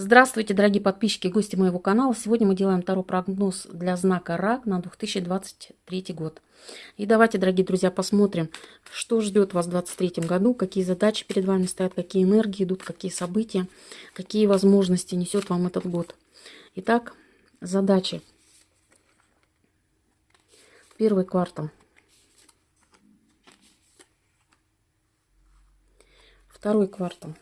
Здравствуйте, дорогие подписчики и гости моего канала. Сегодня мы делаем второй прогноз для знака Рак на 2023 год. И давайте, дорогие друзья, посмотрим, что ждет вас в 2023 году, какие задачи перед вами стоят, какие энергии идут, какие события, какие возможности несет вам этот год. Итак, задачи. Первый квартал. Второй квартал.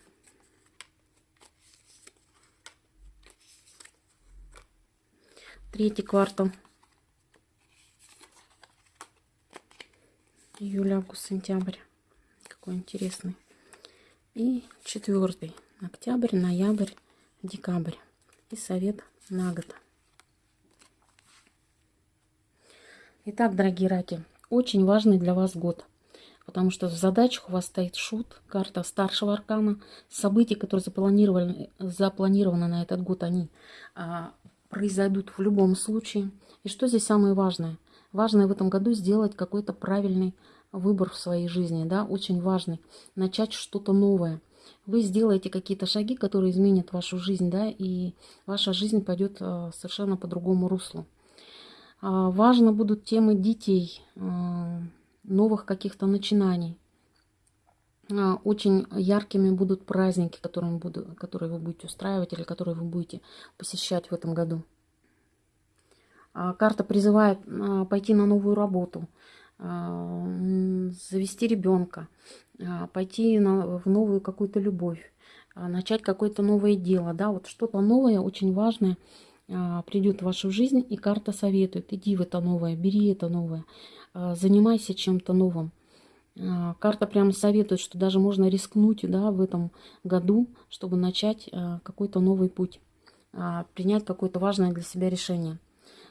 Третий квартал. Июль, август, сентябрь. Какой интересный. И четвертый. Октябрь, ноябрь, декабрь. И совет на год. Итак, дорогие раки, очень важный для вас год. Потому что в задачах у вас стоит шут, карта старшего аркана. События, которые запланированы, запланированы на этот год, они а, произойдут в любом случае. И что здесь самое важное? Важное в этом году сделать какой-то правильный выбор в своей жизни, да, очень важный. Начать что-то новое. Вы сделаете какие-то шаги, которые изменят вашу жизнь, да, и ваша жизнь пойдет а, совершенно по другому руслу. А, важно будут темы детей, а, новых каких-то начинаний. А, очень яркими будут праздники, которые, буду, которые вы будете устраивать или которые вы будете посещать в этом году. А, карта призывает а, пойти на новую работу, завести ребенка, пойти на, в новую какую-то любовь, начать какое-то новое дело. Да? Вот что-то новое, очень важное придет в вашу жизнь, и карта советует, иди в это новое, бери это новое, занимайся чем-то новым. А, карта прямо советует, что даже можно рискнуть да, в этом году, чтобы начать а, какой-то новый путь, а, принять какое-то важное для себя решение.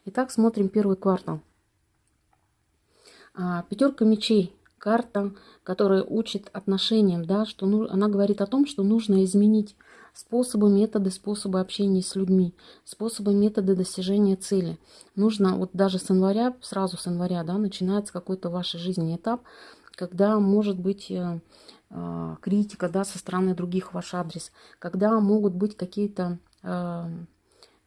Итак, смотрим первый квартал. Пятерка мечей. Карта, которая учит отношениям, да, что ну, она говорит о том, что нужно изменить способы, методы, способы общения с людьми, способы, методы достижения цели. Нужно вот даже с января, сразу с января, да, начинается какой-то в вашей жизни этап, когда может быть э, э, критика да, со стороны других в ваш адрес, когда могут быть какие-то э,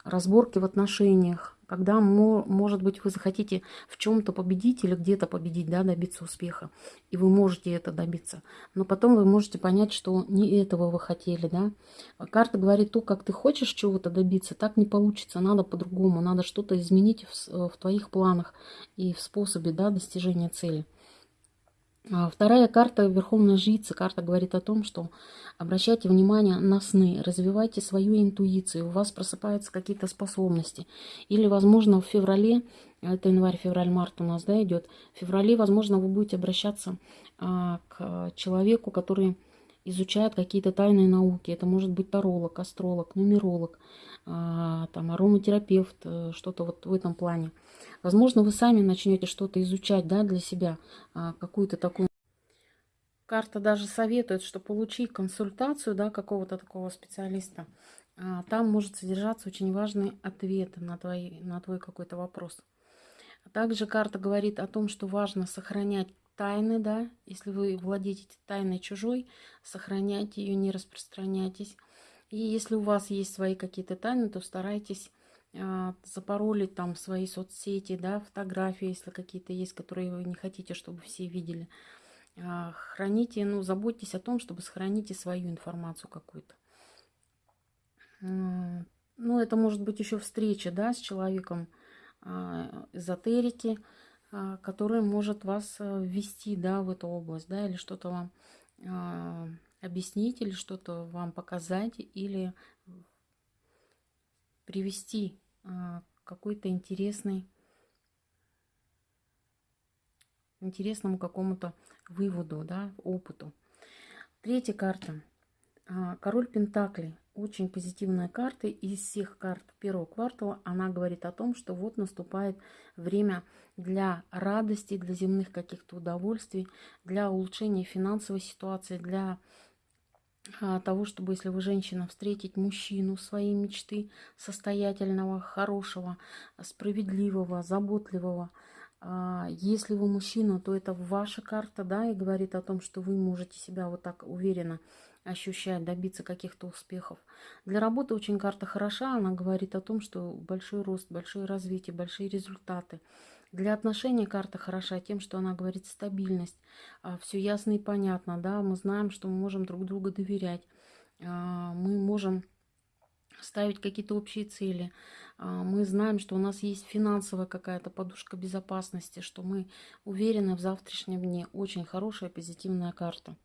разборки в отношениях, когда, может быть, вы захотите в чем-то победить или где-то победить, да, добиться успеха, и вы можете это добиться. Но потом вы можете понять, что не этого вы хотели, да. Карта говорит, то, как ты хочешь чего-то добиться, так не получится, надо по-другому, надо что-то изменить в, в твоих планах и в способе, да, достижения цели. А вторая карта Верховная Жрица. Карта говорит о том, что обращайте внимание на сны, развивайте свою интуицию, у вас просыпаются какие-то способности. Или, возможно, в феврале, это январь, февраль, март у нас да, идет, в феврале, возможно, вы будете обращаться а, к человеку, который изучает какие-то тайные науки. Это может быть таролог, астролог, нумеролог, а, там, ароматерапевт, э, что-то вот в этом плане. Возможно, вы сами начнете что-то изучать да, для себя, а, какую-то такую... Карта даже советует, что получи консультацию да, какого-то такого специалиста. А, там может содержаться очень важный ответ на, твой, на твой какой-то вопрос. Также карта говорит о том, что важно сохранять тайны, да, если вы владеете тайной чужой, сохраняйте ее, не распространяйтесь. И если у вас есть свои какие-то тайны, то старайтесь а, запаролить там свои соцсети, да, фотографии, если какие-то есть, которые вы не хотите, чтобы все видели. А, храните, ну, заботьтесь о том, чтобы сохраните свою информацию какую-то. Ну, это может быть еще встреча, да, с человеком а, эзотерики, который может вас э, ввести, да, в эту область, да, или что-то вам объяснить, или что-то вам показать, или привести а, какой-то интересный, интересному какому-то выводу, да, опыту. Третья карта. А, король Пентаклей. Очень позитивная карта. Из всех карт первого квартала она говорит о том, что вот наступает время для радости, для земных каких-то удовольствий, для улучшения финансовой ситуации, для а, того, чтобы, если вы женщина, встретить мужчину своей мечты, состоятельного, хорошего, справедливого, заботливого. А, если вы мужчина, то это ваша карта, да, и говорит о том, что вы можете себя вот так уверенно ощущать, добиться каких-то успехов. Для работы очень карта хороша, она говорит о том, что большой рост, большое развитие, большие результаты. Для отношений карта хороша тем, что она говорит стабильность, а, все ясно и понятно, да, мы знаем, что мы можем друг другу доверять, а, мы можем ставить какие-то общие цели. А, мы знаем, что у нас есть финансовая какая-то подушка безопасности, что мы уверены в завтрашнем дне. Очень хорошая позитивная карта.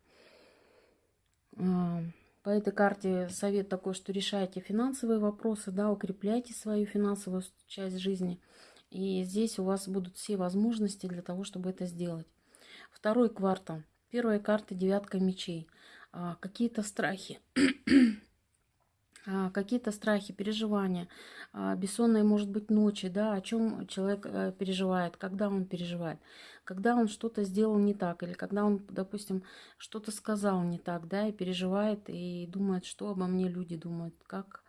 По этой карте совет такой, что решайте финансовые вопросы, да, укрепляйте свою финансовую часть жизни – и здесь у вас будут все возможности для того, чтобы это сделать. Второй квартал. Первая карта девятка мечей. А, какие-то страхи. А, какие-то страхи, переживания, а, бессонные, может быть, ночи, да, о чем человек а, переживает, когда он переживает, когда он что-то сделал не так, или когда он, допустим, что-то сказал не так, да, и переживает, и думает, что обо мне люди думают, как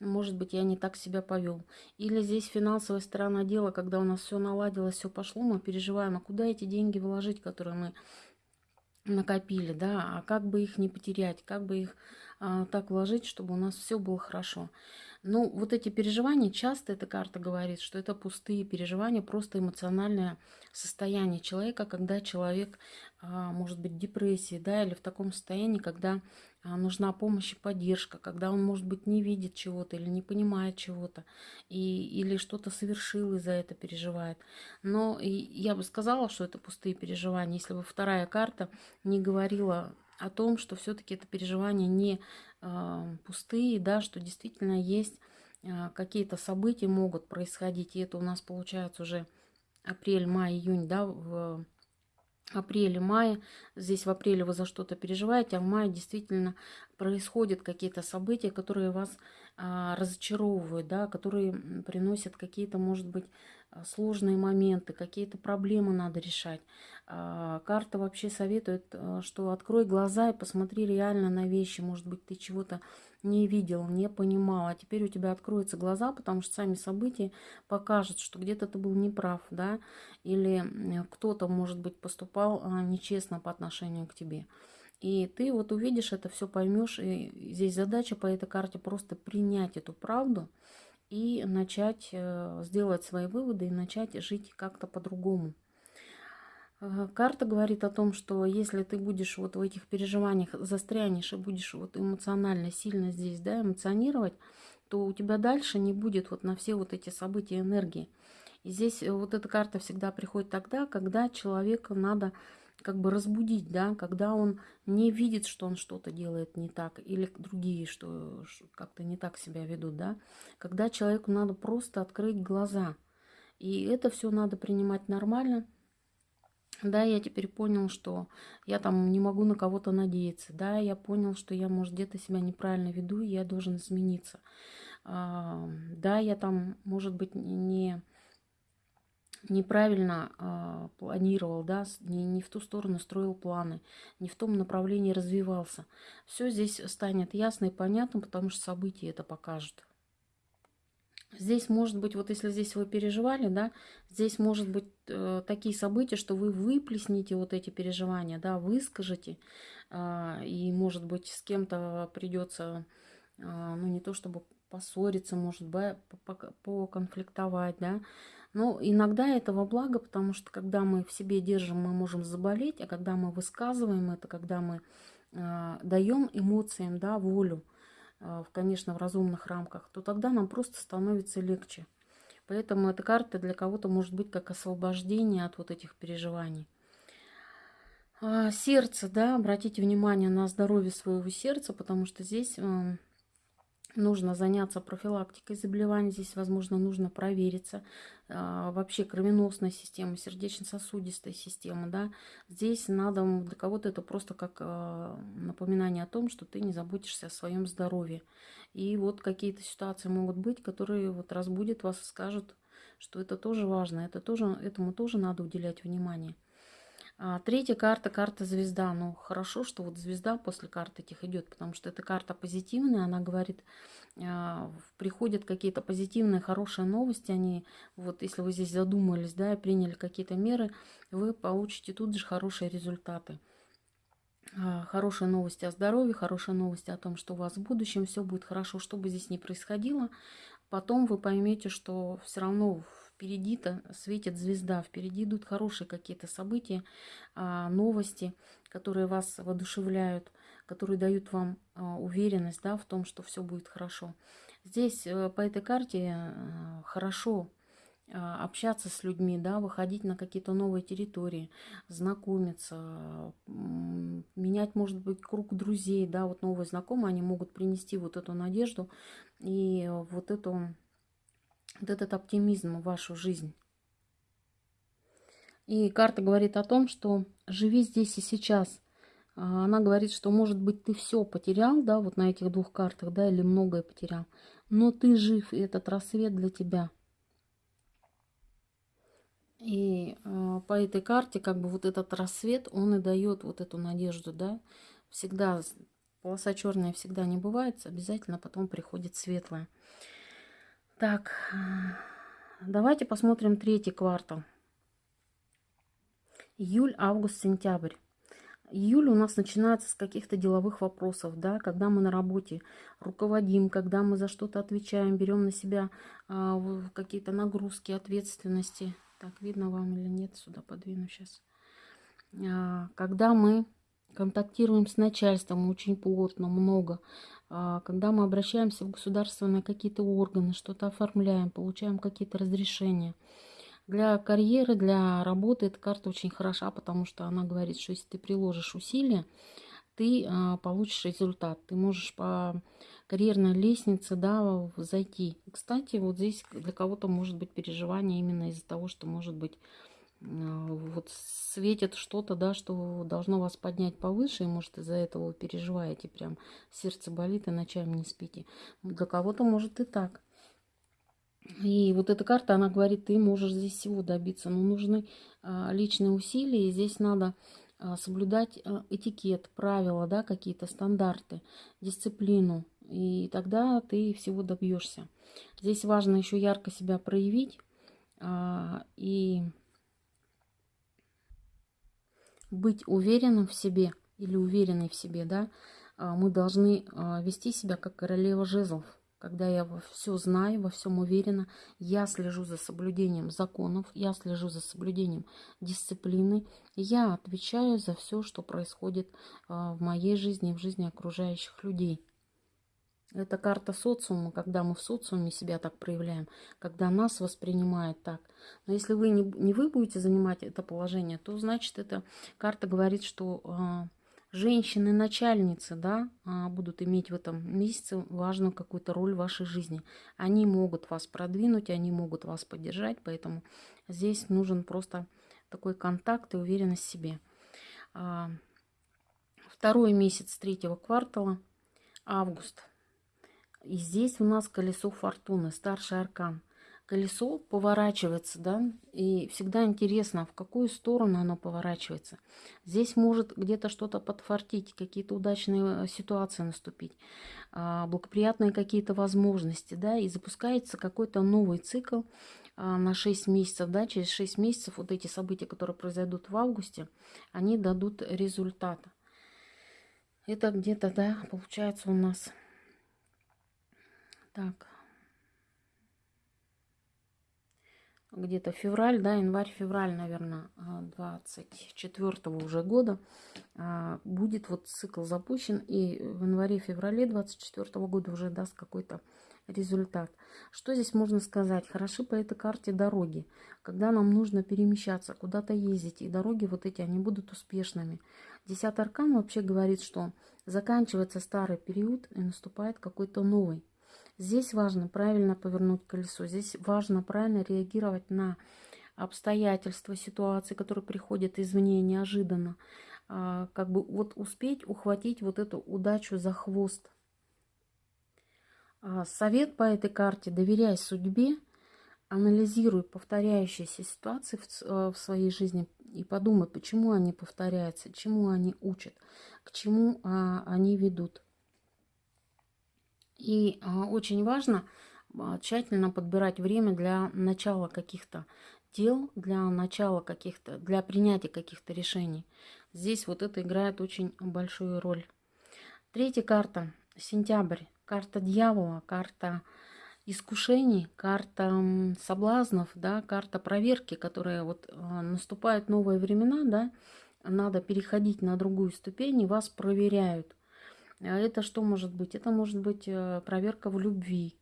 может быть, я не так себя повел. Или здесь финансовая сторона дела, когда у нас все наладилось, все пошло, мы переживаем, а куда эти деньги вложить, которые мы накопили, да, а как бы их не потерять, как бы их а, так вложить, чтобы у нас все было хорошо. Ну, вот эти переживания, часто эта карта говорит, что это пустые переживания, просто эмоциональное состояние человека, когда человек а, может быть в депрессии, да, или в таком состоянии, когда нужна помощь и поддержка, когда он, может быть, не видит чего-то или не понимает чего-то, и, или что-то совершил и за это переживает. Но я бы сказала, что это пустые переживания, если бы вторая карта не говорила о том, что все-таки это переживания не э, пустые, да, что действительно есть э, какие-то события могут происходить, и это у нас получается уже апрель, май, июнь, да, в апреле-мае. Здесь в апреле вы за что-то переживаете, а в мае действительно происходят какие-то события, которые вас а, разочаровывают, да, которые приносят какие-то, может быть, а, сложные моменты, какие-то проблемы надо решать. А, карта вообще советует, а, что открой глаза и посмотри реально на вещи. Может быть, ты чего-то не видел, не понимал, а теперь у тебя откроются глаза, потому что сами события покажут, что где-то ты был неправ, да, или кто-то, может быть, поступал нечестно по отношению к тебе. И ты вот увидишь это все, поймешь. И здесь задача по этой карте просто принять эту правду, и начать э, сделать свои выводы и начать жить как-то по-другому. Э, карта говорит о том, что если ты будешь вот в этих переживаниях застрянешь и будешь вот эмоционально сильно здесь да, эмоционировать, то у тебя дальше не будет вот на все вот эти события энергии. И здесь э, вот эта карта всегда приходит тогда, когда человеку надо как бы разбудить, да, когда он не видит, что он что-то делает не так, или другие, что как-то не так себя ведут, да, когда человеку надо просто открыть глаза. И это все надо принимать нормально. Да, я теперь понял, что я там не могу на кого-то надеяться. Да, я понял, что я, может, где-то себя неправильно веду, и я должен измениться. А, да, я там, может быть, не неправильно э, планировал, да, не, не в ту сторону строил планы, не в том направлении развивался. Все здесь станет ясно и понятно, потому что события это покажут. Здесь может быть, вот если здесь вы переживали, да, здесь может быть э, такие события, что вы выплеснете вот эти переживания, да, выскажете, э, и может быть с кем-то придется, э, ну не то чтобы поссориться, может быть, поконфликтовать, да, но иногда этого благо, потому что когда мы в себе держим, мы можем заболеть, а когда мы высказываем это, когда мы э, даем эмоциям да, волю, э, конечно, в разумных рамках, то тогда нам просто становится легче. Поэтому эта карта для кого-то может быть как освобождение от вот этих переживаний. А сердце, да, обратите внимание на здоровье своего сердца, потому что здесь э, нужно заняться профилактикой заболеваний. Здесь, возможно, нужно провериться. А, вообще кровеносная система, сердечно-сосудистая система. Да? Здесь надо, для кого-то это просто как а, напоминание о том, что ты не заботишься о своем здоровье. И вот какие-то ситуации могут быть, которые вот разбудят вас и скажут, что это тоже важно, это тоже, этому тоже надо уделять внимание. А, третья карта, карта звезда. Ну, хорошо, что вот звезда после карт этих идет, потому что эта карта позитивная, она говорит, а, приходят какие-то позитивные, хорошие новости, они, вот если вы здесь задумались, да, и приняли какие-то меры, вы получите тут же хорошие результаты. а, хорошие новости о здоровье, хорошие новости о том, что у вас в будущем все будет хорошо, что бы здесь ни происходило. Потом вы поймете, что все равно впереди-то светит звезда, впереди идут хорошие какие-то события, а, новости, которые вас воодушевляют, которые дают вам а, уверенность да, в том, что все будет хорошо. Здесь э, по этой карте э, хорошо а, общаться с людьми, да, выходить на какие-то новые территории, знакомиться, менять, может быть, круг друзей, да, вот новые знакомые, они могут принести вот эту надежду и вот эту вот этот оптимизм в вашу жизнь. И карта говорит о том, что живи здесь и сейчас. А, она говорит, что, может быть, ты все потерял, да, вот на этих двух картах, да, или многое потерял, но ты жив, и этот рассвет для тебя. И э, по этой карте, как бы вот этот рассвет, он и дает вот эту надежду, да. Всегда полоса черная всегда не бывает, обязательно потом приходит светлая. Так, давайте посмотрим третий квартал. Июль, август, сентябрь. Июль у нас начинается с каких-то деловых вопросов, да, когда мы на работе руководим, когда мы за что-то отвечаем, берем на себя а, какие-то нагрузки, ответственности. Так, видно вам или нет, сюда подвину сейчас. А, когда мы контактируем с начальством очень плотно, много, а, когда мы обращаемся в государственные какие-то органы, что-то оформляем, получаем какие-то разрешения. Для карьеры, для работы эта карта очень хороша, потому что она говорит, что если ты приложишь усилия, ты а, получишь результат. Ты можешь по карьерной лестнице да, зайти. кстати, вот здесь для кого-то может быть переживание именно из-за того, что может быть вот светит что-то, да, что должно вас поднять повыше, и может из-за этого вы переживаете, прям сердце болит и ночами не спите. Для кого-то может и так. И вот эта карта, она говорит, ты можешь здесь всего добиться, но нужны а, личные усилия, и здесь надо а, соблюдать а, этикет, правила, да, какие-то стандарты, дисциплину, и тогда ты всего добьешься. Здесь важно еще ярко себя проявить а, и быть уверенным в себе или уверенной в себе, да, а, мы должны а, вести себя как королева жезлов. Когда я все знаю, во всем уверена, я слежу за соблюдением законов, я слежу за соблюдением дисциплины, я отвечаю за все, что происходит а, в моей жизни в жизни окружающих людей. Это карта социума, когда мы в социуме себя так проявляем, когда нас воспринимает так. Но если вы не, не вы будете занимать это положение, то значит эта карта говорит, что э, женщины-начальницы да, э, будут иметь в этом месяце важную какую-то роль в вашей жизни. Они могут вас продвинуть, они могут вас поддержать, поэтому здесь нужен просто такой контакт и уверенность в себе. Э, второй месяц третьего квартала, август – и здесь у нас колесо фортуны, старший аркан. Колесо поворачивается, да, и всегда интересно, в какую сторону оно поворачивается. Здесь может где-то что-то подфартить, какие-то удачные э, ситуации наступить, а, благоприятные какие-то возможности, да, и запускается какой-то новый цикл а, на 6 месяцев, да, через 6 месяцев вот эти события, которые произойдут в августе, они дадут результат. Это где-то, да, получается у нас так. Где-то февраль, да, январь-февраль, наверное, 24 -го уже года а, будет вот цикл запущен. И в январе-феврале 24 -го года уже даст какой-то результат. Что здесь можно сказать? Хороши по этой карте дороги. Когда нам нужно перемещаться, куда-то ездить, и дороги вот эти, они будут успешными. Десятый аркан вообще говорит, что заканчивается старый период и наступает какой-то новый. Здесь важно правильно повернуть колесо. Здесь важно правильно реагировать на обстоятельства, ситуации, которые приходят извне неожиданно. А, как бы вот успеть ухватить вот эту удачу за хвост. А, совет по этой карте. Доверяй судьбе, анализируй повторяющиеся ситуации в, э, в своей жизни и подумай, почему они повторяются, чему они учат, к чему а, они ведут. И а, очень важно а, тщательно подбирать время для начала каких-то дел, для начала каких-то, для принятия каких-то решений. Здесь вот это играет очень большую роль. Третья карта. Сентябрь. Карта дьявола, карта искушений, карта соблазнов, да, карта проверки, которая вот а, наступают новые времена, да, надо переходить на другую ступень, и вас проверяют. А это что может быть? Это может быть э, проверка в любви,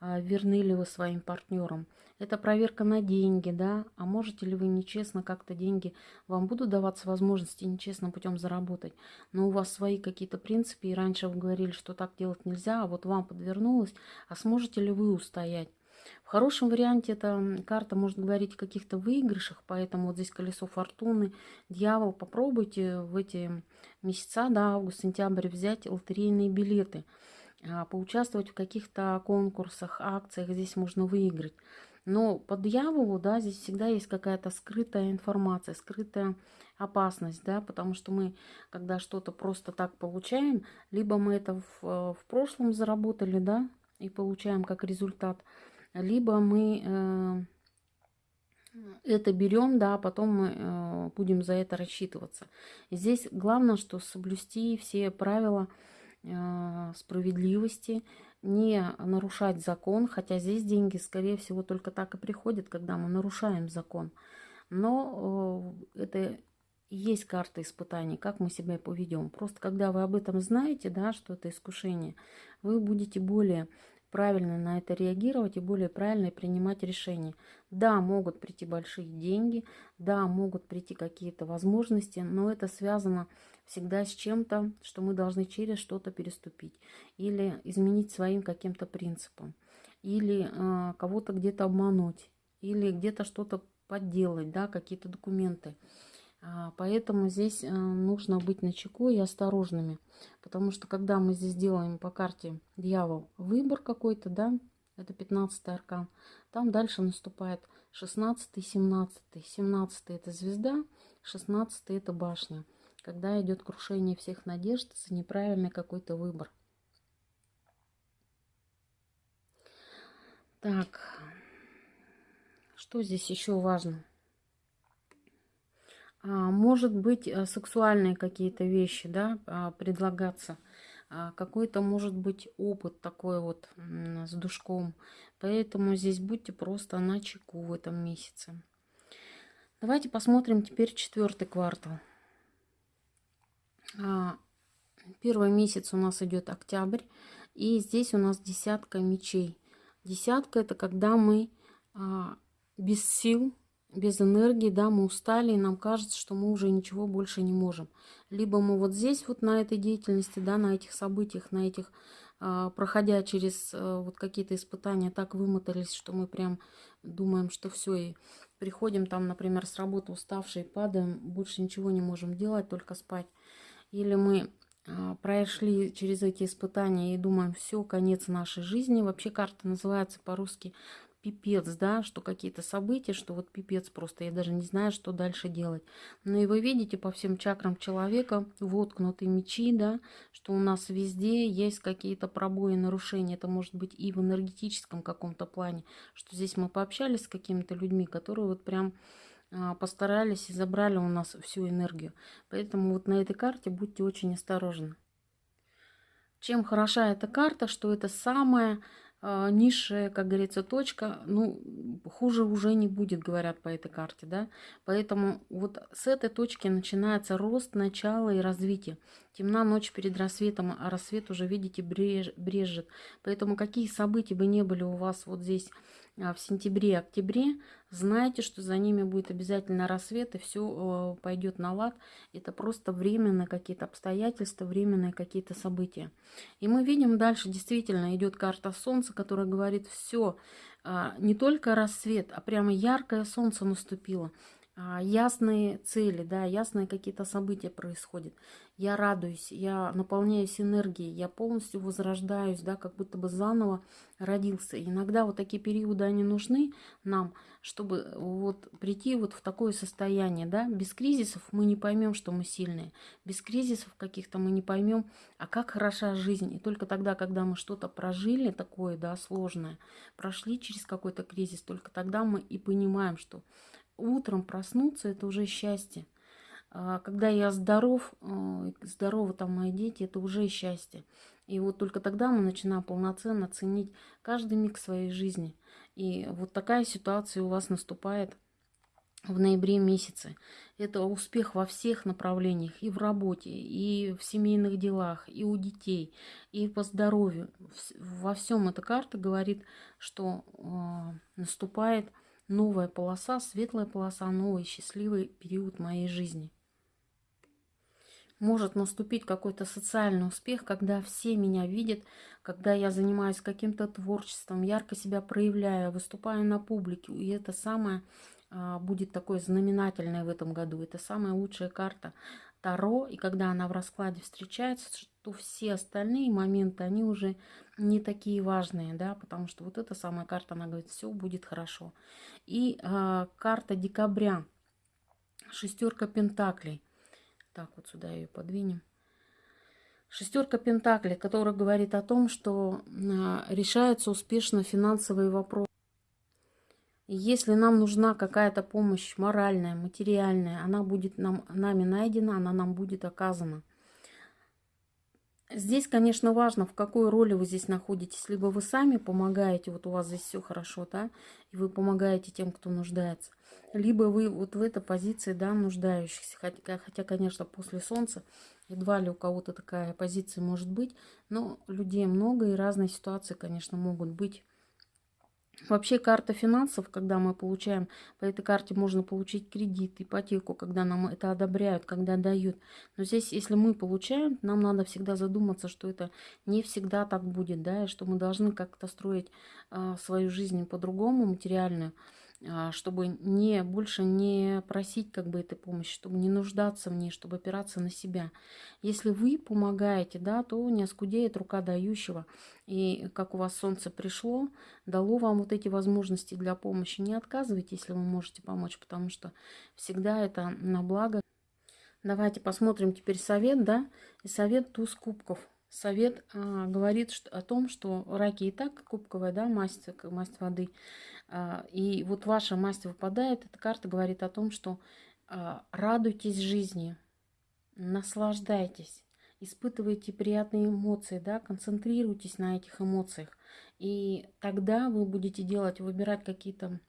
а, верны ли вы своим партнерам. Это проверка на деньги, да, а можете ли вы нечестно как-то деньги, вам будут даваться возможности нечестным путем заработать, но у вас свои какие-то принципы, и раньше вы говорили, что так делать нельзя, а вот вам подвернулось, а сможете ли вы устоять? В хорошем варианте эта карта может говорить о каких-то выигрышах, поэтому вот здесь колесо фортуны, дьявол. Попробуйте в эти месяца, да, август, сентябрь, взять лотерейные билеты, а, поучаствовать в каких-то конкурсах, акциях, здесь можно выиграть. Но по дьяволу, да, здесь всегда есть какая-то скрытая информация, скрытая опасность, да, потому что мы, когда что-то просто так получаем, либо мы это в, э, в прошлом заработали, да, и получаем как результат, либо мы э, это берем, да, а потом мы э, будем за это рассчитываться. Здесь главное, что соблюсти все правила э, справедливости, не нарушать закон, хотя здесь деньги, скорее всего, только так и приходят, когда мы нарушаем закон. Но это есть карта испытаний, как мы себя поведем. Просто когда вы об этом знаете, да, что это искушение, вы будете более правильно на это реагировать и более правильно принимать решения. Да, могут прийти большие деньги, да, могут прийти какие-то возможности, но это связано всегда с чем-то, что мы должны через что-то переступить или изменить своим каким-то принципом, или э, кого-то где-то обмануть, или где-то что-то подделать, да, какие-то документы. А, поэтому здесь э, нужно быть начеку и осторожными. Потому что когда мы здесь делаем по карте дьявол выбор какой-то, да, это 15 аркан, там дальше наступает 16 17 17 это звезда, 16 это башня. Когда идет крушение всех надежд за неправильный какой-то выбор. Так, что здесь еще важно? А, может быть, э, сексуальные какие-то вещи, да, а, предлагаться. А, какой-то, может быть, опыт такой вот с душком. Поэтому здесь будьте просто на чеку в этом месяце. Давайте посмотрим теперь четвертый квартал. Первый месяц у нас идет октябрь. И здесь у нас десятка мечей. Десятка это когда мы без сил без энергии, да, мы устали, и нам кажется, что мы уже ничего больше не можем. Либо мы вот здесь, вот на этой деятельности, да, на этих событиях, на этих, э, проходя через э, вот какие-то испытания, так вымотались, что мы прям думаем, что все, и приходим там, например, с работы уставшие, падаем, больше ничего не можем делать, только спать. Или мы э, прошли через эти испытания и думаем, все, конец нашей жизни. Вообще карта называется по-русски пипец, да, что какие-то события, что вот пипец просто, я даже не знаю, что дальше делать. Но и вы видите по всем чакрам человека воткнутые мечи, да, что у нас везде есть какие-то пробои, нарушения. Это может быть и в энергетическом каком-то плане, что здесь мы пообщались с какими-то людьми, которые вот прям а, постарались и забрали у нас всю энергию. Поэтому вот на этой карте будьте очень осторожны. Чем хороша эта карта, что это самая низшая, как говорится, точка, ну, хуже уже не будет, говорят по этой карте, да. Поэтому вот с этой точки начинается рост, начало и развитие. Темна ночь перед рассветом, а рассвет уже, видите, бреж, брежет. Поэтому какие события бы не были у вас вот здесь а, в сентябре-октябре, знайте, что за ними будет обязательно рассвет, и все э, пойдет на лад. Это просто временные какие-то обстоятельства, временные какие-то события. И мы видим дальше, действительно, идет карта Солнца, которая говорит, все, а, не только рассвет, а прямо яркое солнце наступило. А, ясные цели, да, ясные какие-то события происходят. Я радуюсь, я наполняюсь энергией, я полностью возрождаюсь, да, как будто бы заново родился. иногда вот такие периоды, они нужны нам, чтобы вот прийти вот в такое состояние, да. Без кризисов мы не поймем, что мы сильные. Без кризисов каких-то мы не поймем, а как хороша жизнь. И только тогда, когда мы что-то прожили такое, да, сложное, прошли через какой-то кризис, только тогда мы и понимаем, что утром проснуться – это уже счастье. А когда я здоров, э, здоровы там мои дети, это уже счастье. И вот только тогда мы начинаем полноценно ценить каждый миг своей жизни. И вот такая ситуация у вас наступает в ноябре месяце. Это успех во всех направлениях, и в работе, и в семейных делах, и у детей, и по здоровью. Во всем эта карта говорит, что э, наступает новая полоса, светлая полоса, новый счастливый период моей жизни. Может наступить какой-то социальный успех, когда все меня видят, когда я занимаюсь каким-то творчеством, ярко себя проявляю, выступаю на публике. И это самое а, будет такое знаменательное в этом году. Это самая лучшая карта Таро. И когда она в раскладе встречается, то все остальные моменты, они уже не такие важные, да, потому что вот эта самая карта, она говорит, все будет хорошо. И э, карта декабря, шестерка пентаклей. Так, вот сюда ее подвинем. Шестерка пентаклей, которая говорит о том, что э, решаются успешно финансовые вопросы. Если нам нужна какая-то помощь моральная, материальная, она будет нам, нами найдена, она нам будет оказана. Здесь, конечно, важно, в какой роли вы здесь находитесь. Либо вы сами помогаете, вот у вас здесь все хорошо, да, и вы помогаете тем, кто нуждается. Либо вы вот в этой позиции, да, нуждающихся. Хотя, хотя конечно, после Солнца едва ли у кого-то такая позиция может быть. Но людей много и разные ситуации, конечно, могут быть. Вообще карта финансов, когда мы получаем, по этой карте можно получить кредит, ипотеку, когда нам это одобряют, когда дают. Но здесь, если мы получаем, нам надо всегда задуматься, что это не всегда так будет, да, и что мы должны как-то строить э, свою жизнь по-другому, материальную. А, чтобы не, больше не просить как бы этой помощи, чтобы не нуждаться в ней, чтобы опираться на себя. Если вы помогаете, да, то не оскудеет рука дающего. И как у вас солнце пришло, дало вам вот эти возможности для помощи. Не отказывайте, если вы можете помочь, потому что всегда это на благо. Давайте посмотрим теперь совет, да, и совет туз кубков совет а, говорит что, о том, что раки и так кубковая, да, масть, масть воды. А, и вот ваша масть выпадает, эта карта говорит о том, что а, радуйтесь жизни, наслаждайтесь, испытывайте приятные эмоции, да, концентрируйтесь на этих эмоциях. И тогда вы будете делать, выбирать какие-то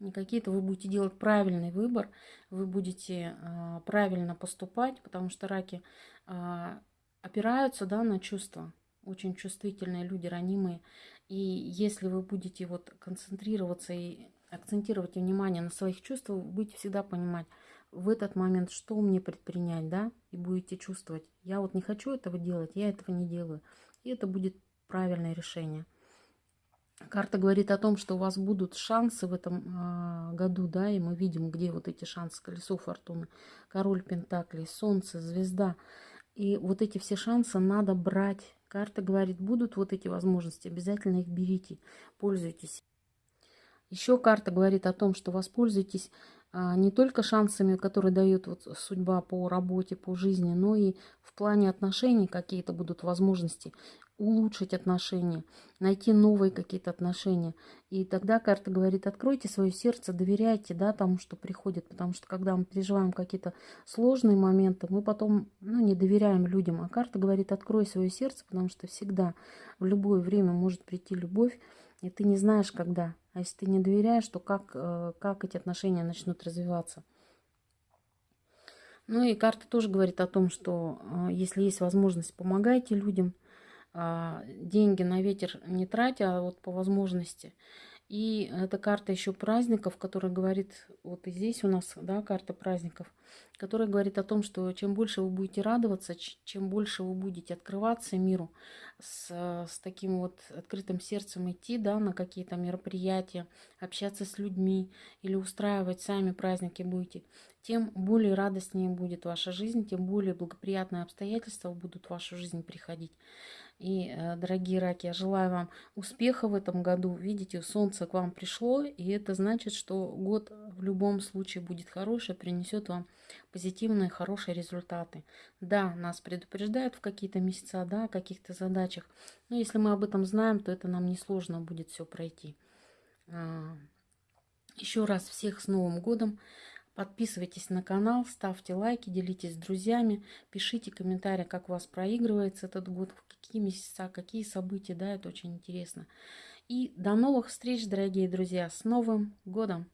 не какие-то, вы будете делать правильный выбор, вы будете э, правильно поступать, потому что раки э, опираются да, на чувства. Очень чувствительные люди, ранимые. И если вы будете вот концентрироваться и акцентировать внимание на своих чувствах, будете всегда понимать в этот момент, что мне предпринять, да, и будете чувствовать. Я вот не хочу этого делать, я этого не делаю. И это будет правильное решение. Карта говорит о том, что у вас будут шансы в этом э, году, да, и мы видим, где вот эти шансы. Колесо фортуны, король пентаклей, солнце, звезда. И вот эти все шансы надо брать. Карта говорит, будут вот эти возможности, обязательно их берите, пользуйтесь. Еще карта говорит о том, что воспользуйтесь а, не только шансами, которые дает вот судьба по работе, по жизни, но и в плане отношений какие-то будут возможности улучшить отношения, найти новые какие-то отношения. И тогда карта говорит, откройте свое сердце, доверяйте да, тому, что приходит. Потому что когда мы переживаем какие-то сложные моменты, мы потом ну, не доверяем людям. А карта говорит, открой свое сердце, потому что всегда в любое время может прийти любовь, и ты не знаешь, когда. А если ты не доверяешь, то как, э, как эти отношения начнут развиваться? Ну и карта тоже говорит о том, что э, если есть возможность, помогайте людям – деньги на ветер не тратя, а вот по возможности. И эта карта еще праздников, которая говорит, вот и здесь у нас, да, карта праздников, которая говорит о том, что чем больше вы будете радоваться, чем больше вы будете открываться миру, с, с таким вот открытым сердцем идти, да, на какие-то мероприятия, общаться с людьми или устраивать сами праздники будете, тем более радостнее будет ваша жизнь, тем более благоприятные обстоятельства будут в вашу жизнь приходить. И, э, дорогие раки, я желаю вам успеха в этом году. Видите, солнце к вам пришло, и это значит, что год в любом случае будет хороший, принесет вам позитивные, хорошие результаты. Да, нас предупреждают в какие-то месяца, да, о каких-то задачах, но если мы об этом знаем, то это нам несложно будет все пройти. А, Еще раз всех с Новым годом! Подписывайтесь на канал, ставьте лайки, делитесь с друзьями, пишите комментарии, как у вас проигрывается этот год, в какие месяца, какие события, да, это очень интересно. И до новых встреч, дорогие друзья, с Новым годом!